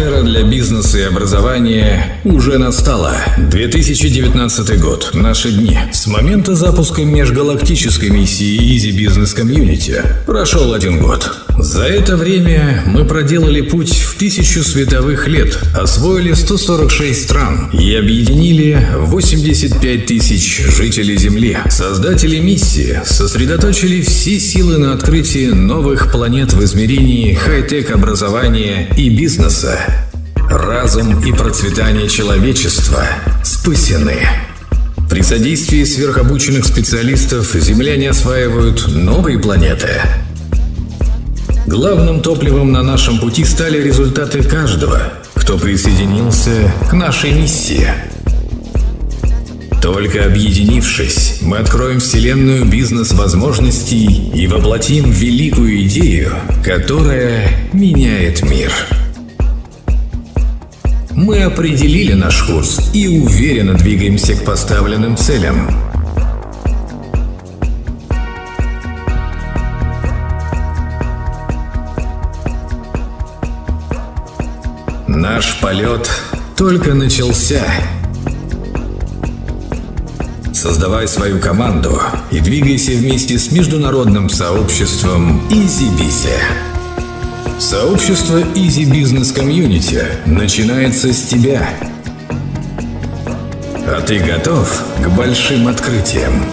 эра для бизнеса и образования уже настала. 2019 год. Наши дни. С момента запуска межгалактической миссии Easy Business Community прошел один год. За это время мы проделали путь в тысячу световых лет, освоили 146 стран и объединили 85 тысяч жителей Земли. Создатели миссии сосредоточили все силы на открытии новых планет в измерении хай-тек образования и бизнеса. Разум и процветание человечества спасены. При содействии сверхобученных специалистов земляне осваивают новые планеты. Главным топливом на нашем пути стали результаты каждого, кто присоединился к нашей миссии. Только объединившись, мы откроем вселенную бизнес-возможностей и воплотим великую идею, которая меняет мир. Мы определили наш курс и уверенно двигаемся к поставленным целям. Наш полет только начался. Создавай свою команду и двигайся вместе с международным сообществом EasyBizy. Сообщество Easy Business Community начинается с тебя. А ты готов к большим открытиям?